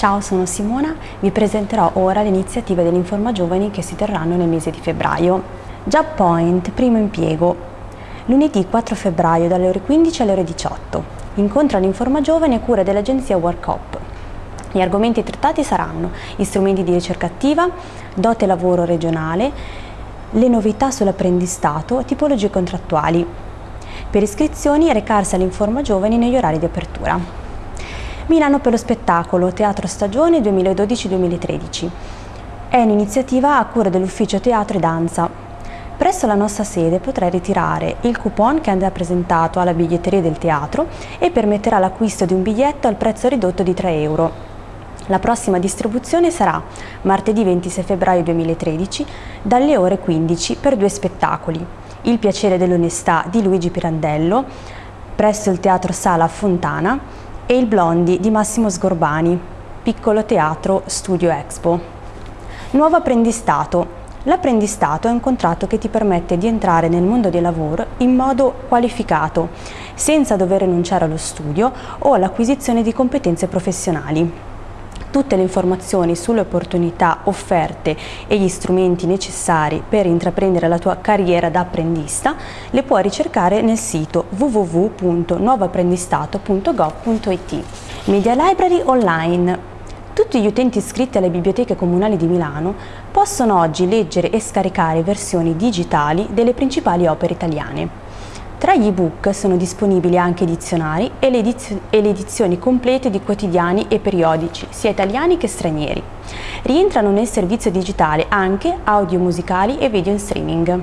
Ciao, sono Simona, vi presenterò ora le iniziative dell'Informa Giovani che si terranno nel mese di febbraio. Job Point, primo impiego. Lunedì 4 febbraio dalle ore 15 alle ore 18. Incontra l'Informa Giovani a cura dell'agenzia WorkUp. Gli argomenti trattati saranno strumenti di ricerca attiva, dote lavoro regionale, le novità sull'apprendistato, tipologie contrattuali. Per iscrizioni recarsi all'Informa Giovani negli orari di apertura. Milano per lo spettacolo, Teatro Stagione 2012-2013. È un'iniziativa a cura dell'Ufficio Teatro e Danza. Presso la nostra sede potrai ritirare il coupon che andrà presentato alla biglietteria del teatro e permetterà l'acquisto di un biglietto al prezzo ridotto di 3 euro. La prossima distribuzione sarà martedì 26 febbraio 2013 dalle ore 15 per due spettacoli. Il piacere dell'onestà di Luigi Pirandello presso il Teatro Sala Fontana e Il Blondi di Massimo Sgorbani, piccolo teatro Studio Expo. Nuovo apprendistato. L'apprendistato è un contratto che ti permette di entrare nel mondo del lavoro in modo qualificato, senza dover rinunciare allo studio o all'acquisizione di competenze professionali. Tutte le informazioni sulle opportunità offerte e gli strumenti necessari per intraprendere la tua carriera da apprendista le puoi ricercare nel sito www.nuovoapprendistato.gov.it. Media Library Online tutti gli utenti iscritti alle biblioteche comunali di Milano possono oggi leggere e scaricare versioni digitali delle principali opere italiane. Tra gli ebook sono disponibili anche dizionari e le, edizio e le edizioni complete di quotidiani e periodici, sia italiani che stranieri. Rientrano nel servizio digitale anche audio musicali e video in streaming.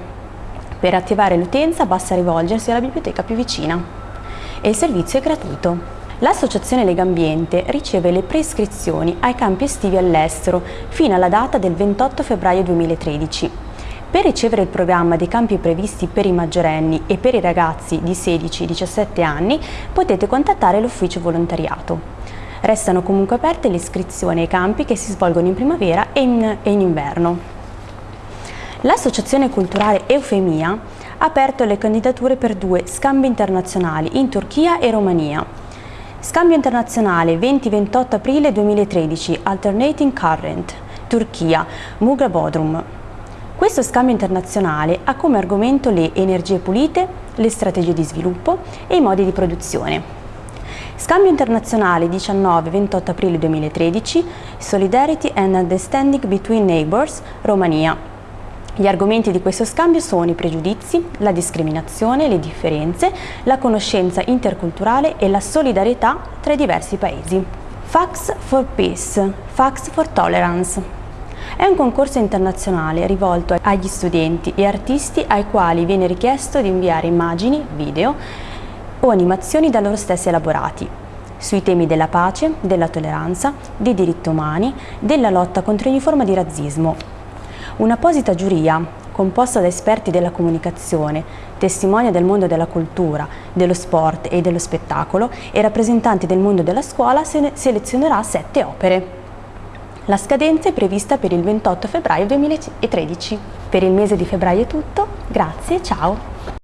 Per attivare l'utenza basta rivolgersi alla biblioteca più vicina. E il servizio è gratuito. L'associazione Legambiente riceve le prescrizioni ai campi estivi all'estero fino alla data del 28 febbraio 2013 per ricevere il programma dei campi previsti per i maggiorenni e per i ragazzi di 16-17 anni potete contattare l'ufficio volontariato. Restano comunque aperte le iscrizioni ai campi che si svolgono in primavera e in, e in inverno. L'Associazione Culturale Eufemia ha aperto le candidature per due scambi internazionali in Turchia e Romania. Scambio internazionale 20-28 aprile 2013, Alternating Current, Turchia, Mugra Bodrum. Questo scambio internazionale ha come argomento le energie pulite, le strategie di sviluppo e i modi di produzione. Scambio internazionale 19-28 aprile 2013, Solidarity and Understanding Between Neighbors, Romania. Gli argomenti di questo scambio sono i pregiudizi, la discriminazione, le differenze, la conoscenza interculturale e la solidarietà tra i diversi paesi. Facts for Peace, Facts for Tolerance. È un concorso internazionale rivolto agli studenti e artisti ai quali viene richiesto di inviare immagini, video o animazioni da loro stessi elaborati sui temi della pace, della tolleranza, dei diritti umani, della lotta contro ogni forma di razzismo. Un'apposita giuria, composta da esperti della comunicazione, testimoni del mondo della cultura, dello sport e dello spettacolo e rappresentanti del mondo della scuola, selezionerà sette opere. La scadenza è prevista per il 28 febbraio 2013. Per il mese di febbraio è tutto, grazie, ciao!